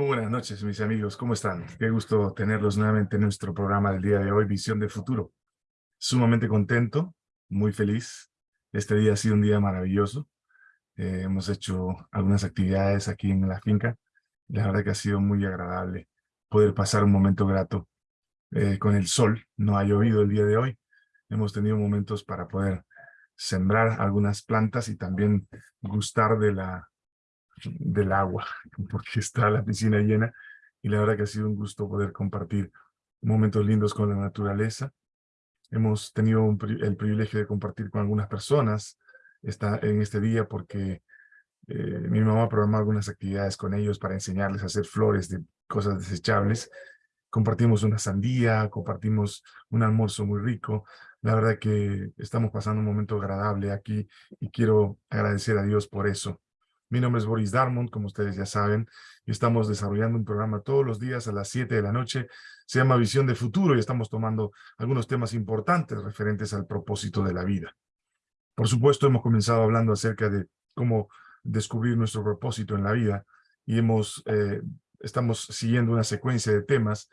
Muy buenas noches, mis amigos. ¿Cómo están? Qué gusto tenerlos nuevamente en nuestro programa del día de hoy, Visión de Futuro. Sumamente contento, muy feliz. Este día ha sido un día maravilloso. Eh, hemos hecho algunas actividades aquí en la finca. La verdad que ha sido muy agradable poder pasar un momento grato eh, con el sol. No ha llovido el día de hoy. Hemos tenido momentos para poder sembrar algunas plantas y también gustar de la del agua, porque está la piscina llena y la verdad que ha sido un gusto poder compartir momentos lindos con la naturaleza. Hemos tenido el privilegio de compartir con algunas personas esta, en este día porque eh, mi mamá programó algunas actividades con ellos para enseñarles a hacer flores de cosas desechables. Compartimos una sandía, compartimos un almuerzo muy rico. La verdad que estamos pasando un momento agradable aquí y quiero agradecer a Dios por eso. Mi nombre es Boris Darmond, como ustedes ya saben, y estamos desarrollando un programa todos los días a las 7 de la noche. Se llama Visión de Futuro y estamos tomando algunos temas importantes referentes al propósito de la vida. Por supuesto, hemos comenzado hablando acerca de cómo descubrir nuestro propósito en la vida y hemos, eh, estamos siguiendo una secuencia de temas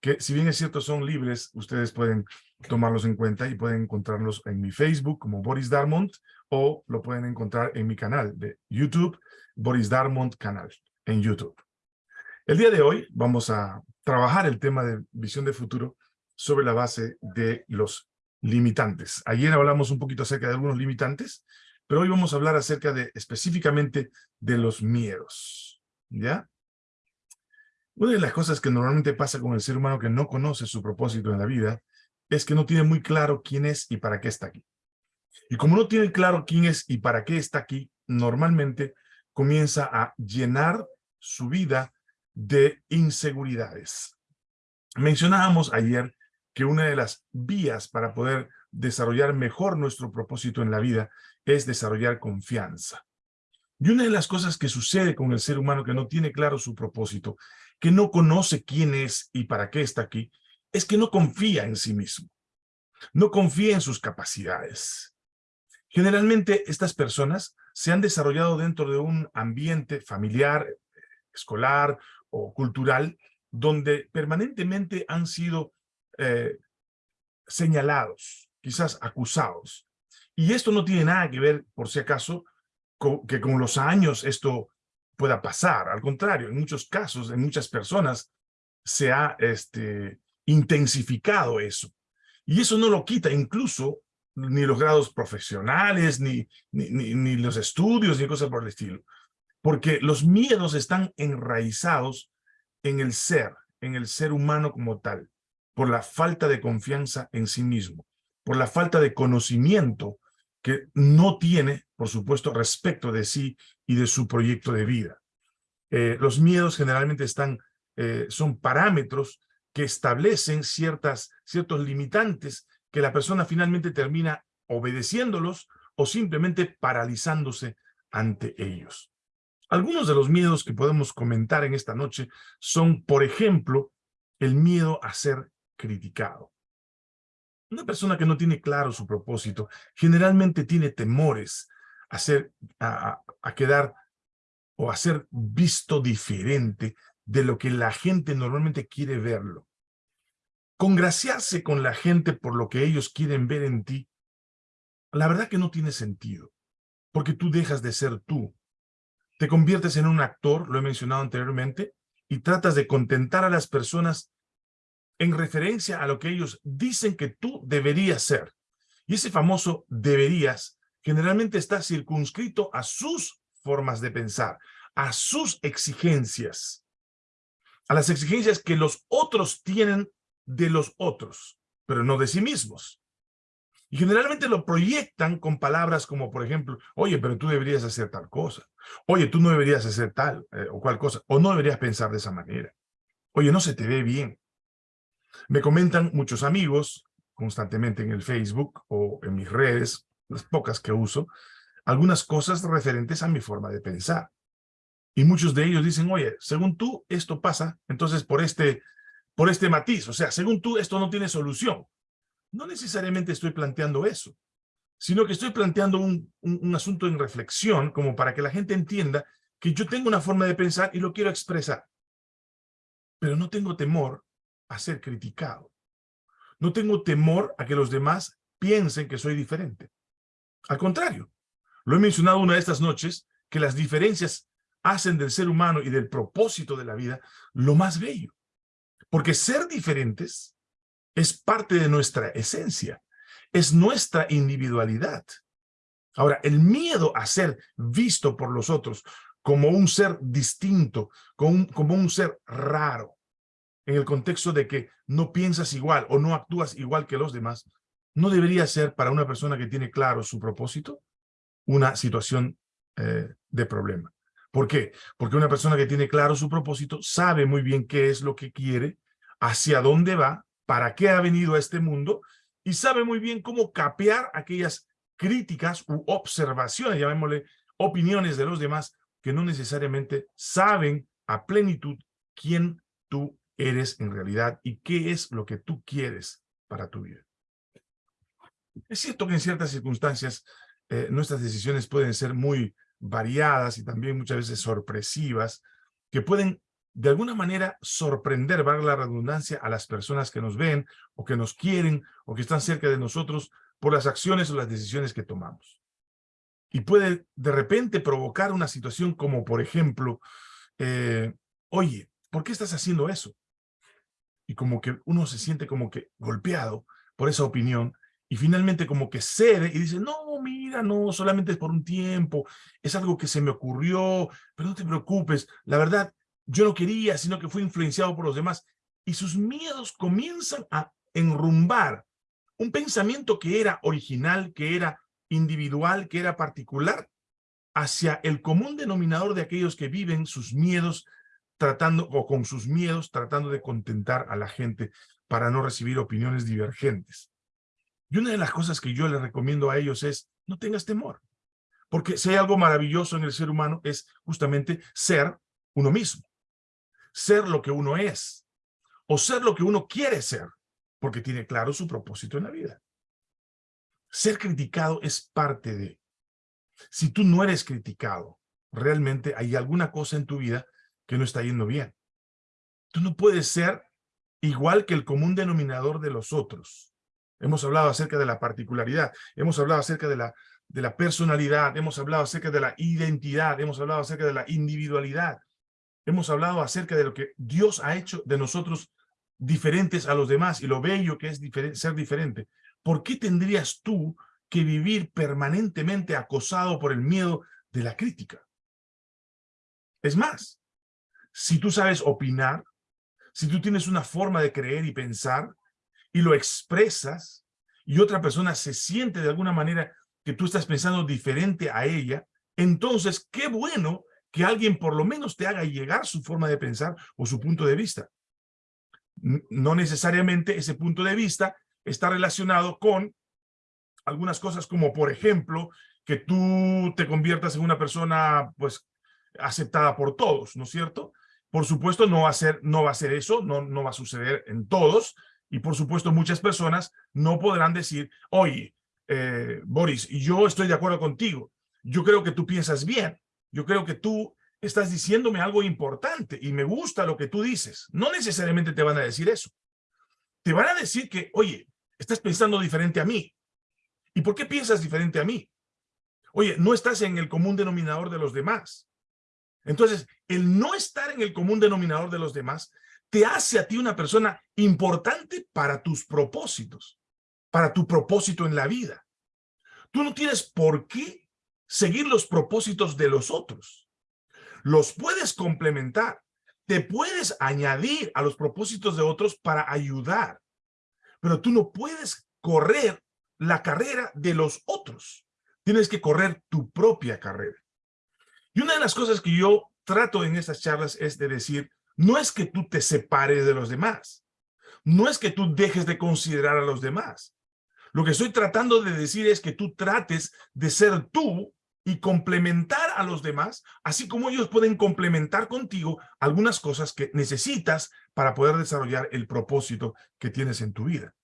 que, si bien es cierto, son libres, ustedes pueden tomarlos en cuenta y pueden encontrarlos en mi Facebook como Boris Darmond o lo pueden encontrar en mi canal de YouTube, Boris Darmond Canal, en YouTube. El día de hoy vamos a trabajar el tema de visión de futuro sobre la base de los limitantes. Ayer hablamos un poquito acerca de algunos limitantes, pero hoy vamos a hablar acerca de específicamente de los miedos, ¿ya? Una de las cosas que normalmente pasa con el ser humano que no conoce su propósito en la vida es que no tiene muy claro quién es y para qué está aquí. Y como no tiene claro quién es y para qué está aquí, normalmente comienza a llenar su vida de inseguridades. Mencionábamos ayer que una de las vías para poder desarrollar mejor nuestro propósito en la vida es desarrollar confianza. Y una de las cosas que sucede con el ser humano que no tiene claro su propósito, que no conoce quién es y para qué está aquí, es que no confía en sí mismo. No confía en sus capacidades. Generalmente estas personas se han desarrollado dentro de un ambiente familiar, escolar o cultural, donde permanentemente han sido eh, señalados, quizás acusados. Y esto no tiene nada que ver, por si acaso, con, que con los años esto pueda pasar. Al contrario, en muchos casos, en muchas personas, se ha este, intensificado eso. Y eso no lo quita incluso ni los grados profesionales, ni, ni, los estudios, ni cosas por el estilo. Porque los miedos están enraizados en el ser, en el ser humano como tal, por la falta de confianza en sí mismo, por la falta de conocimiento que no tiene, por supuesto, respecto de sí y de su proyecto de vida. Eh, los miedos generalmente están, eh, son parámetros que establecen ciertas, ciertos limitantes que la persona finalmente termina obedeciéndolos o simplemente paralizándose ante ellos. Algunos de los miedos que podemos comentar en esta noche son, por ejemplo, el miedo a ser criticado. Una persona que no tiene claro su propósito generalmente tiene temores a, ser, a, quedar o a ser visto diferente de lo que la gente normalmente quiere verlo. Congraciarse con la gente por lo que ellos quieren ver en ti, la verdad que no tiene sentido, porque tú dejas de ser tú. Te conviertes en un actor, lo he mencionado anteriormente, y tratas de contentar a las personas en referencia a lo que ellos dicen que tú deberías ser. Y ese famoso deberías generalmente está circunscrito a sus formas de pensar, a sus exigencias, a las exigencias que los otros tienen de los otros, pero no de sí mismos. Y generalmente lo proyectan con palabras como, por ejemplo, oye, pero tú deberías hacer tal cosa. Oye, tú no deberías hacer tal eh, o cual cosa. O no deberías pensar de esa manera. Oye, no se te ve bien. Me comentan muchos amigos constantemente en el Facebook o en mis redes, las pocas que uso, algunas cosas referentes a mi forma de pensar. Y muchos de ellos dicen, oye, según tú, esto pasa, entonces por este, por este matiz, o sea, según tú, esto no tiene solución. No necesariamente estoy planteando eso, sino que estoy planteando un, un, asunto en reflexión como para que la gente entienda que yo tengo una forma de pensar y lo quiero expresar. pero no tengo temor a ser criticado. No tengo temor a que los demás piensen que soy diferente. Al contrario, lo he mencionado una de estas noches, que las diferencias hacen del ser humano y del propósito de la vida lo más bello. Porque ser diferentes es parte de nuestra esencia, es nuestra individualidad. Ahora, el miedo a ser visto por los otros como un ser distinto, como un, como un ser raro, en el contexto de que no piensas igual o no actúas igual que los demás, no debería ser para una persona que tiene claro su propósito una situación eh, de problema. ¿Por qué? Porque una persona que tiene claro su propósito sabe muy bien qué es lo que quiere, hacia dónde va, para qué ha venido a este mundo y sabe muy bien cómo capear aquellas críticas u observaciones, llamémosle opiniones de los demás, que no necesariamente saben a plenitud quién tú eres en realidad y qué es lo que tú quieres para tu vida. Es cierto que en ciertas circunstancias eh, nuestras decisiones pueden ser muy variadas y también muchas veces sorpresivas, que pueden de alguna manera sorprender, valga la redundancia, a las personas que nos ven o que nos quieren o que están cerca de nosotros por las acciones o las decisiones que tomamos. Y puede de repente provocar una situación como, por ejemplo, eh, oye, ¿por qué estás haciendo eso? Y como que uno se siente como que golpeado por esa opinión y finalmente como que cede y dice, no, mira, no, solamente es por un tiempo, es algo que se me ocurrió, pero no te preocupes, la verdad, yo no quería, sino que fui influenciado por los demás. Y sus miedos comienzan a enrumbar un pensamiento que era original, que era individual, que era particular, hacia el común denominador de aquellos que viven sus miedos tratando, o con sus miedos, tratando de contentar a la gente para no recibir opiniones divergentes. Y una de las cosas que yo les recomiendo a ellos es, no tengas temor. Porque si hay algo maravilloso en el ser humano es justamente ser uno mismo. Ser lo que uno es. O ser lo que uno quiere ser. Porque tiene claro su propósito en la vida. Ser criticado es parte de. Si tú no eres criticado, realmente hay alguna cosa en tu vida que no está yendo bien. Tú no puedes ser igual que el común denominador de los otros. Hemos hablado acerca de la particularidad, hemos hablado acerca de la, de la personalidad, hemos hablado acerca de la identidad, hemos hablado acerca de la individualidad, hemos hablado acerca de lo que Dios ha hecho de nosotros diferentes a los demás y lo bello que es ser diferente. ¿Por qué tendrías tú que vivir permanentemente acosado por el miedo de la crítica? Es más, si tú sabes opinar, si tú tienes una forma de creer y pensar, y lo expresas y otra persona se siente de alguna manera que tú estás pensando diferente a ella, entonces qué bueno que alguien por lo menos te haga llegar su forma de pensar o su punto de vista. No necesariamente ese punto de vista está relacionado con algunas cosas como, por ejemplo, que tú te conviertas en una persona pues aceptada por todos, ¿no es cierto? Por supuesto, no va a ser, no va a ser eso, no, no va a suceder en todos, y por supuesto muchas personas no podrán decir, oye, eh, Boris, yo estoy de acuerdo contigo, yo creo que tú piensas bien, yo creo que tú estás diciéndome algo importante y me gusta lo que tú dices. No necesariamente te van a decir eso. Te van a decir que, oye, estás pensando diferente a mí. ¿Y por qué piensas diferente a mí? Oye, no estás en el común denominador de los demás. Entonces, el no estar en el común denominador de los demás te hace a ti una persona importante para tus propósitos, para tu propósito en la vida. Tú no tienes por qué seguir los propósitos de los otros. Los puedes complementar, te puedes añadir a los propósitos de otros para ayudar, pero tú no puedes correr la carrera de los otros. Tienes que correr tu propia carrera. Y una de las cosas que yo trato en estas charlas es de decir, no es que tú te separes de los demás. No es que tú dejes de considerar a los demás. Lo que estoy tratando de decir es que tú trates de ser tú y complementar a los demás, así como ellos pueden complementar contigo algunas cosas que necesitas para poder desarrollar el propósito que tienes en tu vida.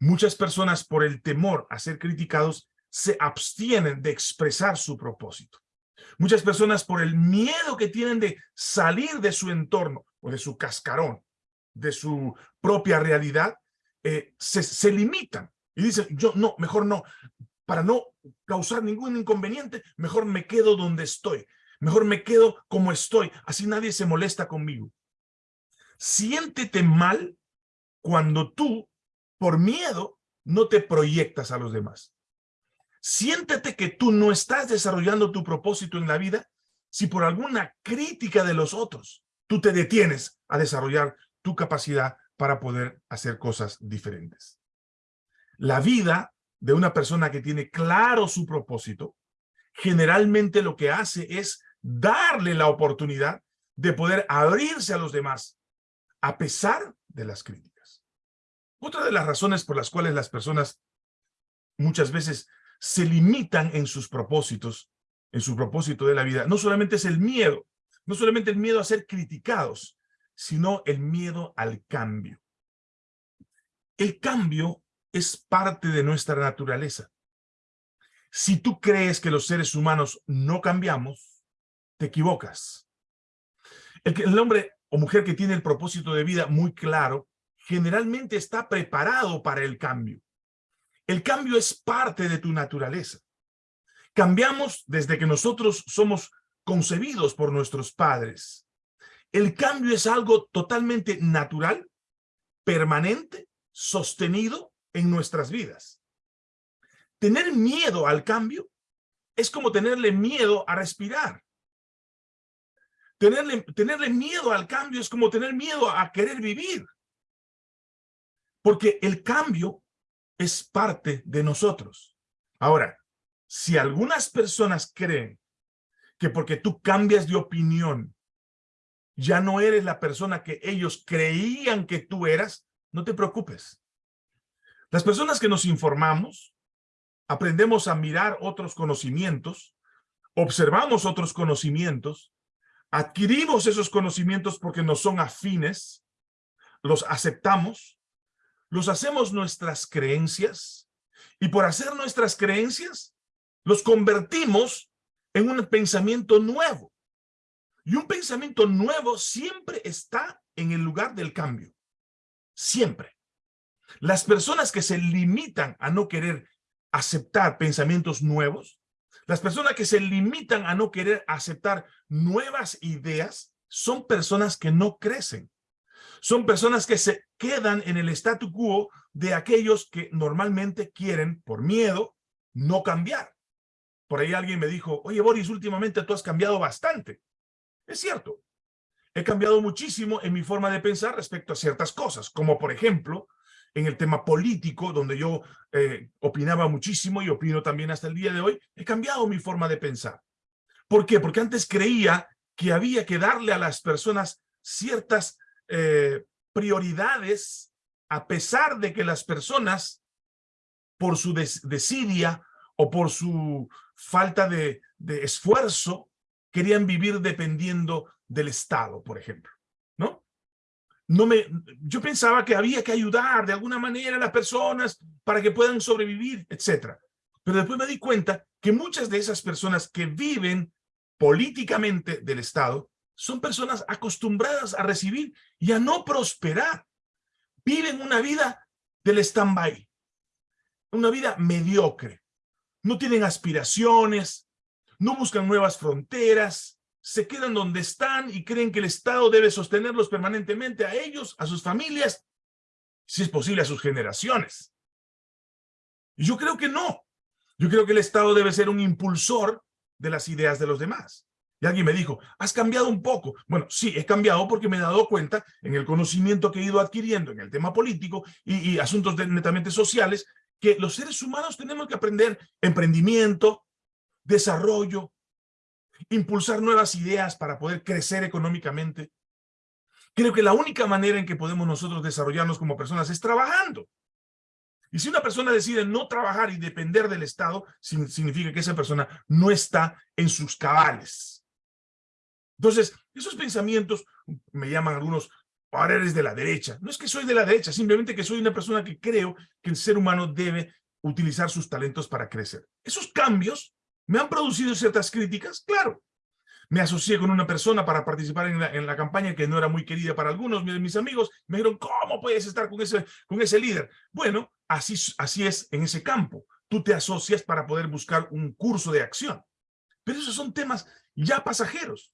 Muchas personas por el temor a ser criticados se abstienen de expresar su propósito. Muchas personas por el miedo que tienen de salir de su entorno o de su cascarón, de su propia realidad, eh, se, se limitan y dicen, yo no, mejor no, para no causar ningún inconveniente, mejor me quedo donde estoy, mejor me quedo como estoy, así nadie se molesta conmigo. Siéntete mal cuando tú, por miedo, no te proyectas a los demás. Siéntete que tú no estás desarrollando tu propósito en la vida si por alguna crítica de los otros tú te detienes a desarrollar tu capacidad para poder hacer cosas diferentes. La vida de una persona que tiene claro su propósito, generalmente lo que hace es darle la oportunidad de poder abrirse a los demás, a pesar de las críticas. Otra de las razones por las cuales las personas muchas veces se limitan en sus propósitos, en su propósito de la vida, no solamente es el miedo, no solamente el miedo a ser criticados, sino el miedo al cambio. El cambio es parte de nuestra naturaleza. Si tú crees que los seres humanos no cambiamos, te equivocas. El, el hombre o mujer que tiene el propósito de vida muy claro, generalmente está preparado para el cambio. El cambio es parte de tu naturaleza. Cambiamos desde que nosotros somos concebidos por nuestros padres. El cambio es algo totalmente natural, permanente, sostenido en nuestras vidas. Tener miedo al cambio es como tenerle miedo a respirar. Tenerle, tenerle miedo al cambio es como tener miedo a querer vivir. Porque el cambio es parte de nosotros. Ahora, si algunas personas creen que porque tú cambias de opinión, ya no eres la persona que ellos creían que tú eras, no te preocupes. Las personas que nos informamos, aprendemos a mirar otros conocimientos, observamos otros conocimientos, adquirimos esos conocimientos porque nos son afines, los aceptamos, los hacemos nuestras creencias, y por hacer nuestras creencias, los convertimos en un pensamiento nuevo. Y un pensamiento nuevo siempre está en el lugar del cambio. Siempre. Las personas que se limitan a no querer aceptar pensamientos nuevos, las personas que se limitan a no querer aceptar nuevas ideas, son personas que no crecen. Son personas que se quedan en el statu quo de aquellos que normalmente quieren, por miedo, no cambiar. Por ahí alguien me dijo, oye Boris, últimamente tú has cambiado bastante. Es cierto, he cambiado muchísimo en mi forma de pensar respecto a ciertas cosas, como por ejemplo, en el tema político, donde yo eh, opinaba muchísimo y opino también hasta el día de hoy, he cambiado mi forma de pensar. ¿Por qué? Porque antes creía que había que darle a las personas ciertas eh, prioridades a pesar de que las personas, por su desidia o por su falta de, de esfuerzo, querían vivir dependiendo del Estado, por ejemplo no me, yo pensaba que había que ayudar de alguna manera a las personas para que puedan sobrevivir, etcétera. Pero después me di cuenta que muchas de esas personas que viven políticamente del Estado son personas acostumbradas a recibir y a no prosperar. Viven una vida del stand-by, una vida mediocre. No tienen aspiraciones, no buscan nuevas fronteras, se quedan donde están y creen que el Estado debe sostenerlos permanentemente a ellos, a sus familias, si es posible a sus generaciones. Y yo creo que no. Yo creo que el Estado debe ser un impulsor de las ideas de los demás. Y alguien me dijo, has cambiado un poco. Bueno, sí, he cambiado porque me he dado cuenta en el conocimiento que he ido adquiriendo en el tema político y, y asuntos netamente sociales, que los seres humanos tenemos que aprender emprendimiento, desarrollo, impulsar nuevas ideas para poder crecer económicamente. Creo que la única manera en que podemos nosotros desarrollarnos como personas es trabajando. Y si una persona decide no trabajar y depender del Estado, significa que esa persona no está en sus cabales. Entonces, esos pensamientos me llaman algunos, ahora eres de la derecha. No es que soy de la derecha, simplemente que soy una persona que creo que el ser humano debe utilizar sus talentos para crecer. Esos cambios ¿Me han producido ciertas críticas? Claro. Me asocié con una persona para participar en la, en la campaña que no era muy querida para algunos de mis amigos. Me dijeron, ¿cómo puedes estar con ese, con ese líder? Bueno, así, así es en ese campo. Tú te asocias para poder buscar un curso de acción. Pero esos son temas ya pasajeros.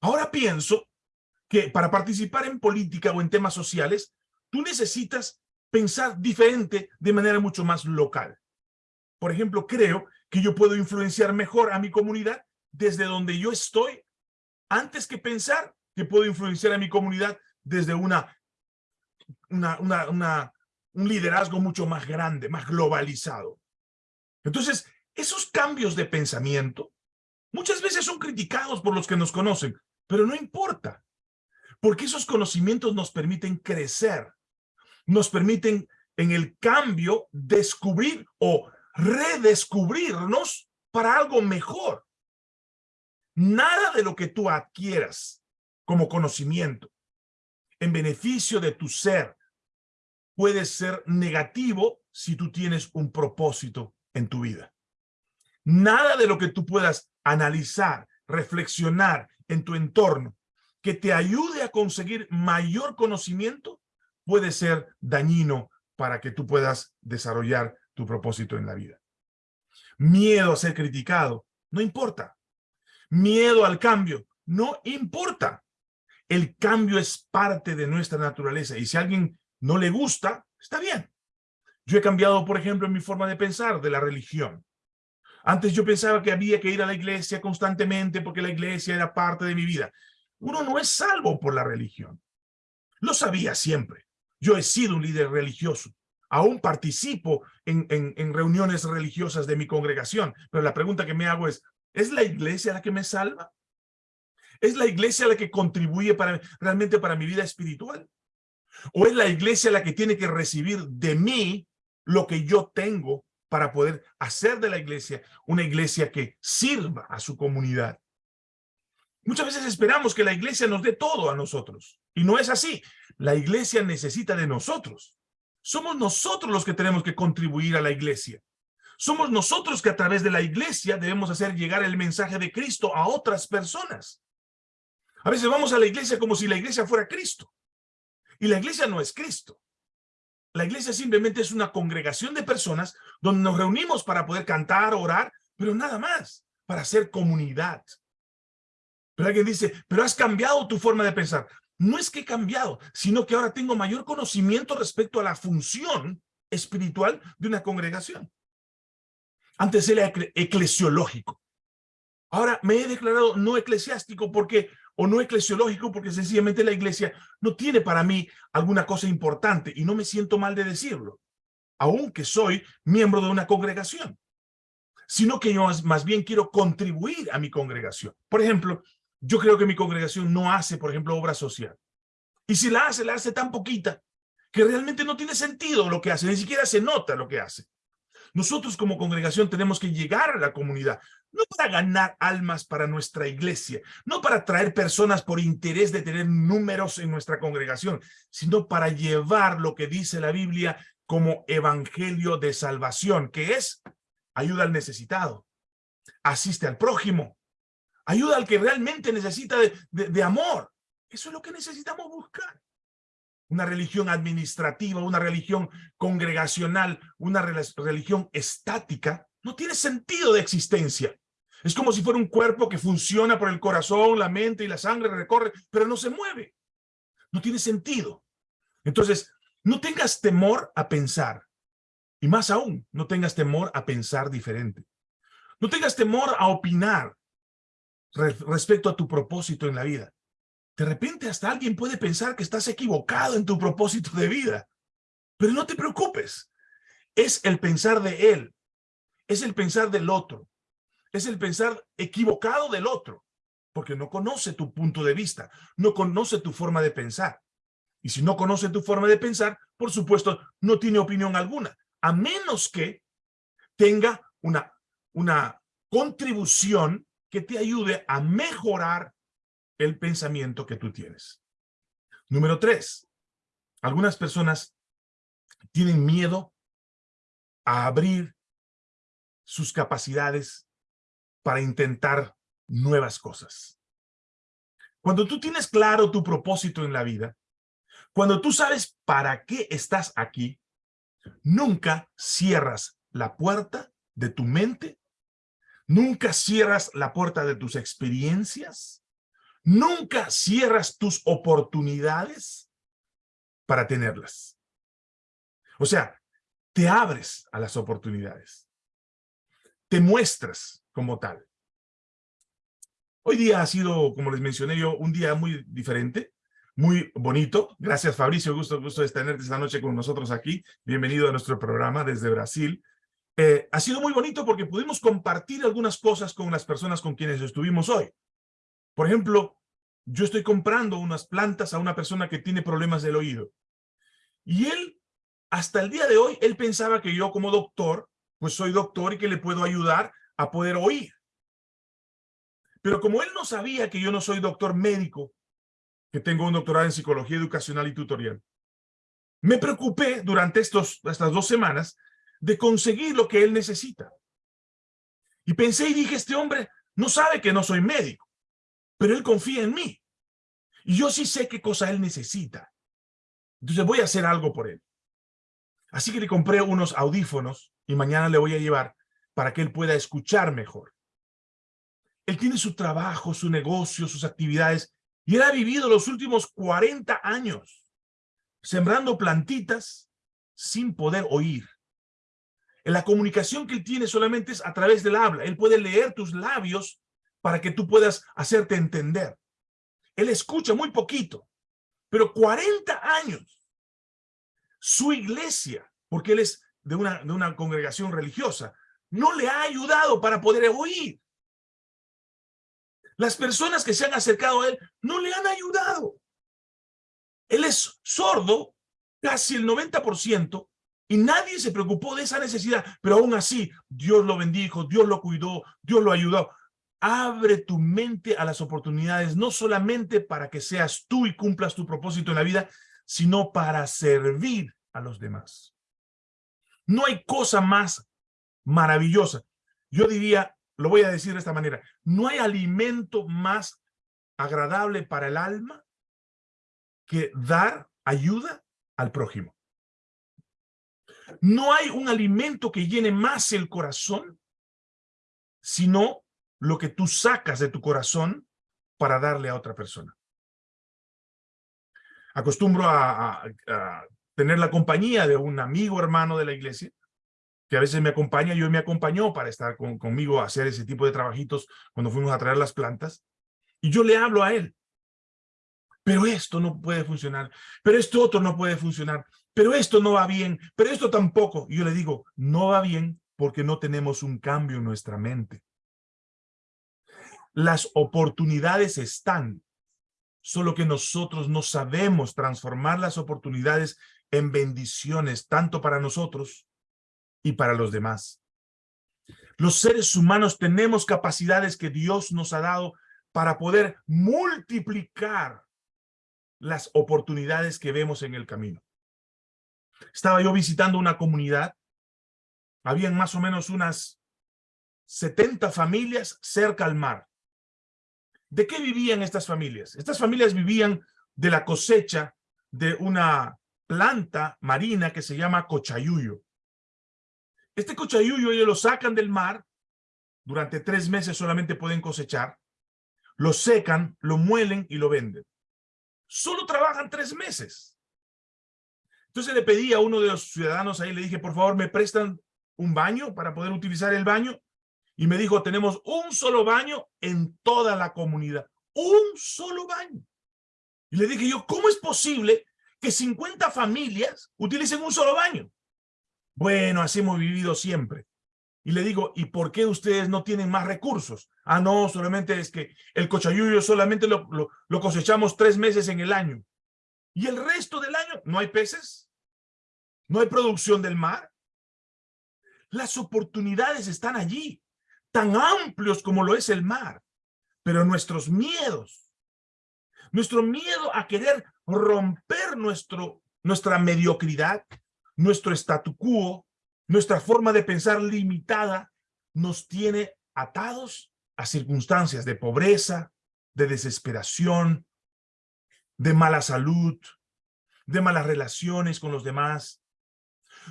Ahora pienso que para participar en política o en temas sociales, tú necesitas pensar diferente de manera mucho más local. Por ejemplo, creo que yo puedo influenciar mejor a mi comunidad desde donde yo estoy, antes que pensar que puedo influenciar a mi comunidad desde una, un liderazgo mucho más grande, más globalizado. Entonces, esos cambios de pensamiento muchas veces son criticados por los que nos conocen, pero no importa, porque esos conocimientos nos permiten crecer, nos permiten en el cambio descubrir o redescubrirnos para algo mejor. Nada de lo que tú adquieras como conocimiento en beneficio de tu ser puede ser negativo si tú tienes un propósito en tu vida. Nada de lo que tú puedas analizar, reflexionar en tu entorno que te ayude a conseguir mayor conocimiento puede ser dañino para que tú puedas desarrollar tu propósito en la vida. Miedo a ser criticado, no importa. Miedo al cambio, no importa. El cambio es parte de nuestra naturaleza y si a alguien no le gusta, está bien. Yo he cambiado, por ejemplo, mi forma de pensar de la religión. Antes yo pensaba que había que ir a la iglesia constantemente porque la iglesia era parte de mi vida. Uno no es salvo por la religión. Lo sabía siempre. Yo he sido un líder religioso. Aún participo en, en, reuniones religiosas de mi congregación. Pero la pregunta que me hago es, ¿es la iglesia la que me salva? ¿Es la iglesia la que contribuye para, realmente para mi vida espiritual? ¿O es la iglesia la que tiene que recibir de mí lo que yo tengo para poder hacer de la iglesia una iglesia que sirva a su comunidad? Muchas veces esperamos que la iglesia nos dé todo a nosotros. Y no es así. La iglesia necesita de nosotros. Somos nosotros los que tenemos que contribuir a la iglesia. Somos nosotros que a través de la iglesia debemos hacer llegar el mensaje de Cristo a otras personas. A veces vamos a la iglesia como si la iglesia fuera Cristo. Y la iglesia no es Cristo. La iglesia simplemente es una congregación de personas donde nos reunimos para poder cantar, orar, pero nada más, para hacer comunidad. Pero alguien dice, pero has cambiado tu forma de pensar. No es que he cambiado, sino que ahora tengo mayor conocimiento respecto a la función espiritual de una congregación. Antes era eclesiológico. Ahora me he declarado no eclesiástico porque, o no eclesiológico porque sencillamente la iglesia no tiene para mí alguna cosa importante y no me siento mal de decirlo, aunque soy miembro de una congregación, sino que yo más bien quiero contribuir a mi congregación. Por ejemplo, yo creo que mi congregación no hace, por ejemplo, obra social. Y si la hace, la hace tan poquita que realmente no tiene sentido lo que hace, ni siquiera se nota lo que hace. Nosotros como congregación tenemos que llegar a la comunidad, no para ganar almas para nuestra iglesia, no para traer personas por interés de tener números en nuestra congregación, sino para llevar lo que dice la Biblia como evangelio de salvación, que es ayuda al necesitado, asiste al prójimo, Ayuda al que realmente necesita de, amor. Eso es lo que necesitamos buscar. Una religión administrativa, una religión congregacional, una religión estática, no tiene sentido de existencia. Es como si fuera un cuerpo que funciona por el corazón, la mente y la sangre, recorre, pero no se mueve. No tiene sentido. Entonces, no tengas temor a pensar. Y más aún, no tengas temor a pensar diferente. No tengas temor a opinar respecto a tu propósito en la vida. De repente hasta alguien puede pensar que estás equivocado en tu propósito de vida. Pero no te preocupes. Es el pensar de él. Es el pensar del otro. Es el pensar equivocado del otro. Porque no conoce tu punto de vista. No conoce tu forma de pensar. Y si no conoce tu forma de pensar, por supuesto, no tiene opinión alguna. A menos que tenga una, una contribución que te ayude a mejorar el pensamiento que tú tienes. Número tres, algunas personas tienen miedo a abrir sus capacidades para intentar nuevas cosas. Cuando tú tienes claro tu propósito en la vida, cuando tú sabes para qué estás aquí, nunca cierras la puerta de tu mente, nunca cierras la puerta de tus experiencias, nunca cierras tus oportunidades para tenerlas. O sea, te abres a las oportunidades, te muestras como tal. Hoy día ha sido, como les mencioné yo, un día muy diferente muy bonito. Gracias, Fabricio. Gusto, gusto de tenerte esta noche con nosotros aquí. Bienvenido a nuestro programa desde Brasil. Eh, ha sido muy bonito porque pudimos compartir algunas cosas con las personas con quienes estuvimos hoy. Por ejemplo, yo estoy comprando unas plantas a una persona que tiene problemas del oído. Y él, hasta el día de hoy, él pensaba que yo como doctor, pues soy doctor y que le puedo ayudar a poder oír. Pero como él no sabía que yo no soy doctor médico, que tengo un doctorado en psicología educacional y tutorial. Me preocupé durante estos, estas dos semanas de conseguir lo que él necesita. Y pensé y dije, este hombre no sabe que no soy médico, pero él confía en mí. Yo sí sé qué cosa él necesita. Entonces voy a hacer algo por él. Así que le compré unos audífonos y mañana le voy a llevar para que él pueda escuchar mejor. Él tiene su trabajo, su negocio, sus actividades y él ha vivido los últimos 40 años sembrando plantitas sin poder oír. La comunicación que él tiene solamente es a través del habla. Él puede leer tus labios para que tú puedas hacerte entender. Él escucha muy poquito, pero 40 años. Su iglesia, porque él es de una, de una congregación religiosa, no le ha ayudado para poder oír. Las personas que se han acercado a él no le han ayudado. Él es sordo casi el 90% y nadie se preocupó de esa necesidad, pero aún así Dios lo bendijo, Dios lo cuidó, Dios lo ayudó. Abre tu mente a las oportunidades, no solamente para que seas tú y cumplas tu propósito en la vida, sino para servir a los demás. No hay cosa más maravillosa. Yo diría, lo voy a decir de esta manera, no hay alimento más agradable para el alma que dar ayuda al prójimo. No hay un alimento que llene más el corazón, sino lo que tú sacas de tu corazón para darle a otra persona. Acostumbro a, tener la compañía de un amigo hermano de la iglesia que a veces me acompaña, yo me acompañó para estar conmigo a hacer ese tipo de trabajitos cuando fuimos a traer las plantas, y yo le hablo a él. Pero esto no puede funcionar, pero esto otro no puede funcionar, pero esto no va bien, pero esto tampoco. Y yo le digo, no va bien porque no tenemos un cambio en nuestra mente. Las oportunidades están, solo que nosotros no sabemos transformar las oportunidades en bendiciones, tanto para nosotros y para los demás. Los seres humanos tenemos capacidades que Dios nos ha dado para poder multiplicar las oportunidades que vemos en el camino. Estaba yo visitando una comunidad, habían más o menos unas 70 familias cerca al mar. ¿De qué vivían estas familias? Estas familias vivían de la cosecha de una planta marina que se llama cochayuyo. Este cochayuyo ellos lo sacan del mar, durante tres meses solamente pueden cosechar, lo secan, lo muelen y lo venden. Solo trabajan tres meses. Entonces le pedí a uno de los ciudadanos ahí, le dije, por favor, ¿me prestan un baño para poder utilizar el baño? Y me dijo, tenemos un solo baño en toda la comunidad. Un solo baño. Y le dije yo, ¿cómo es posible que 50 familias utilicen un solo baño? Bueno, así hemos vivido siempre. Y le digo, ¿y por qué ustedes no tienen más recursos? Ah, no, solamente es que el cochayuyo solamente lo, lo, cosechamos tres meses en el año. ¿Y el resto del año no hay peces? ¿No hay producción del mar? Las oportunidades están allí, tan amplios como lo es el mar. Pero nuestros miedos, nuestro miedo a querer romper nuestro, nuestra mediocridad, nuestro statu quo, nuestra forma de pensar limitada, nos tiene atados a circunstancias de pobreza, de desesperación, de mala salud, de malas relaciones con los demás.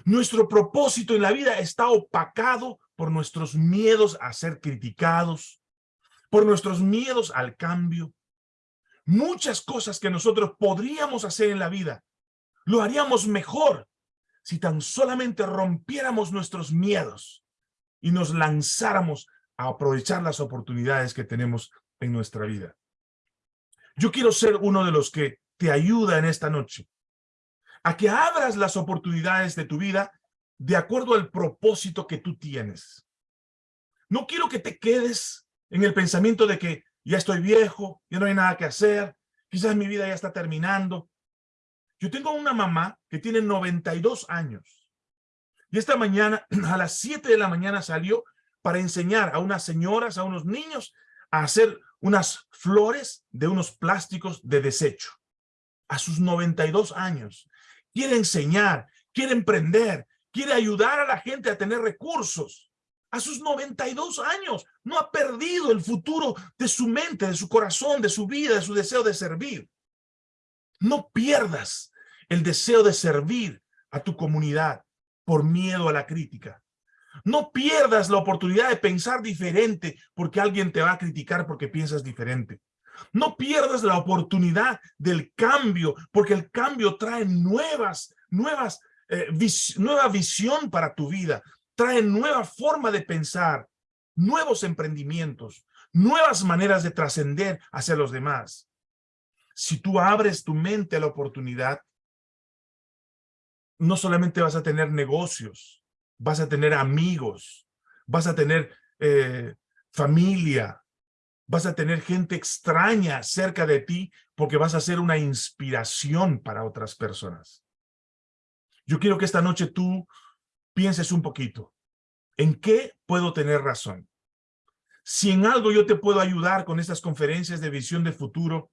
Nuestro propósito en la vida está opacado por nuestros miedos a ser criticados, por nuestros miedos al cambio. Muchas cosas que nosotros podríamos hacer en la vida, lo haríamos mejor si tan solamente rompiéramos nuestros miedos y nos lanzáramos a aprovechar las oportunidades que tenemos en nuestra vida. Yo quiero ser uno de los que te ayuda en esta noche a que abras las oportunidades de tu vida de acuerdo al propósito que tú tienes. No quiero que te quedes en el pensamiento de que ya estoy viejo, ya no hay nada que hacer, quizás mi vida ya está terminando. Yo tengo una mamá que tiene 92 años y esta mañana a las 7 de la mañana salió para enseñar a unas señoras, a unos niños a hacer unas flores de unos plásticos de desecho. A sus 92 años quiere enseñar, quiere emprender, quiere ayudar a la gente a tener recursos. A sus 92 años no ha perdido el futuro de su mente, de su corazón, de su vida, de su deseo de servir. No pierdas el deseo de servir a tu comunidad por miedo a la crítica. No pierdas la oportunidad de pensar diferente porque alguien te va a criticar porque piensas diferente. No pierdas la oportunidad del cambio, porque el cambio trae nuevas, nuevas, eh, nueva visión para tu vida, trae nueva forma de pensar, nuevos emprendimientos, nuevas maneras de trascender hacia los demás. Si tú abres tu mente a la oportunidad, no solamente vas a tener negocios, vas a tener amigos, vas a tener eh, familia, vas a tener gente extraña cerca de ti porque vas a ser una inspiración para otras personas. Yo quiero que esta noche tú pienses un poquito. ¿En qué puedo tener razón? Si en algo yo te puedo ayudar con estas conferencias de visión de futuro,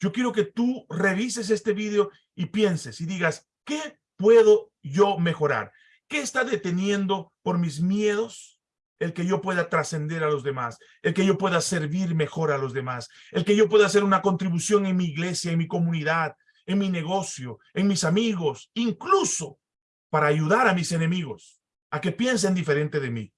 yo quiero que tú revises este video y pienses y digas, ¿qué puedo yo mejorar? ¿Qué está deteniendo por mis miedos? el que yo pueda trascender a los demás, el que yo pueda servir mejor a los demás, el que yo pueda hacer una contribución en mi iglesia, en mi comunidad, en mi negocio, en mis amigos, incluso para ayudar a mis enemigos a que piensen diferente de mí.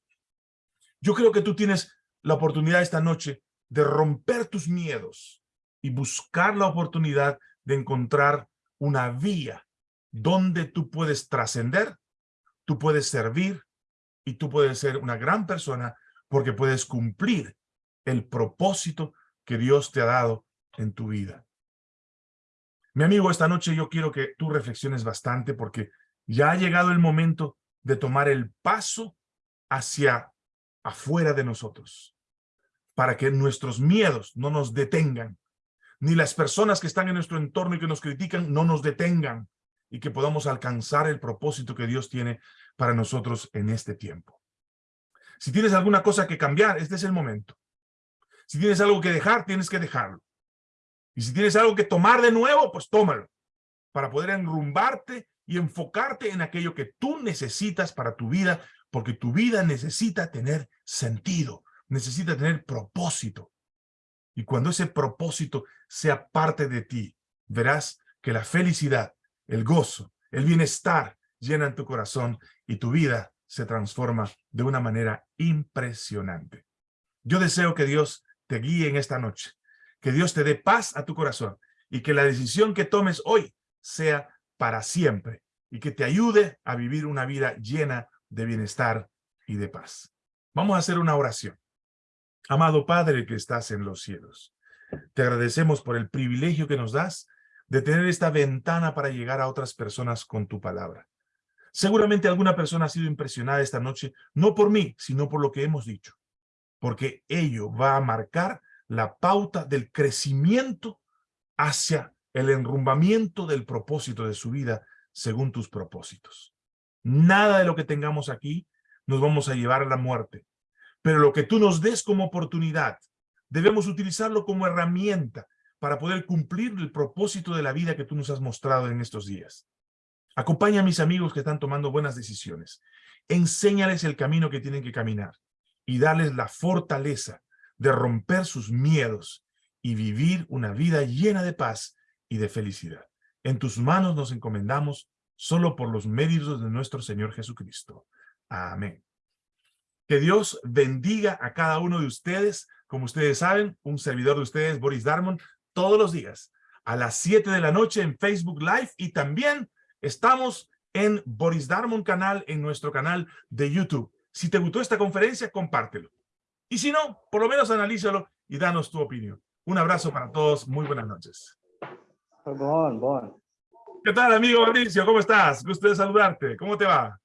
Yo creo que tú tienes la oportunidad esta noche de romper tus miedos y buscar la oportunidad de encontrar una vía donde tú puedes trascender, tú puedes servir, y tú puedes ser una gran persona porque puedes cumplir el propósito que Dios te ha dado en tu vida. Mi amigo, esta noche yo quiero que tú reflexiones bastante porque ya ha llegado el momento de tomar el paso hacia afuera de nosotros para que nuestros miedos no nos detengan, ni las personas que están en nuestro entorno y que nos critican no nos detengan y que podamos alcanzar el propósito que Dios tiene para nosotros en este tiempo. Si tienes alguna cosa que cambiar, este es el momento. Si tienes algo que dejar, tienes que dejarlo. Y si tienes algo que tomar de nuevo, pues tómalo. Para poder enrumbarte y enfocarte en aquello que tú necesitas para tu vida, porque tu vida necesita tener sentido, necesita tener propósito. Y cuando ese propósito sea parte de ti, verás que la felicidad, el gozo, el bienestar llenan tu corazón y tu vida se transforma de una manera impresionante. Yo deseo que Dios te guíe en esta noche, que Dios te dé paz a tu corazón y que la decisión que tomes hoy sea para siempre y que te ayude a vivir una vida llena de bienestar y de paz. Vamos a hacer una oración. Amado Padre que estás en los cielos, te agradecemos por el privilegio que nos das de tener esta ventana para llegar a otras personas con tu palabra. Seguramente alguna persona ha sido impresionada esta noche, no por mí, sino por lo que hemos dicho, porque ello va a marcar la pauta del crecimiento hacia el enrumbamiento del propósito de su vida según tus propósitos. Nada de lo que tengamos aquí nos vamos a llevar a la muerte, pero lo que tú nos des como oportunidad, debemos utilizarlo como herramienta para poder cumplir el propósito de la vida que tú nos has mostrado en estos días. Acompaña a mis amigos que están tomando buenas decisiones. Enséñales el camino que tienen que caminar y darles la fortaleza de romper sus miedos y vivir una vida llena de paz y de felicidad. En tus manos nos encomendamos solo por los méritos de nuestro Señor Jesucristo. Amén. Que Dios bendiga a cada uno de ustedes. Como ustedes saben, un servidor de ustedes, Boris Darmon, todos los días a las 7 de la noche en Facebook Live y también estamos en Boris Darmon canal, en nuestro canal de YouTube. Si te gustó esta conferencia, compártelo. Y si no, por lo menos analízalo y danos tu opinión. Un abrazo para todos. Muy buenas noches. Bon, bon. ¿Qué tal, amigo Mauricio? ¿Cómo estás? Gusto de saludarte. ¿Cómo te va?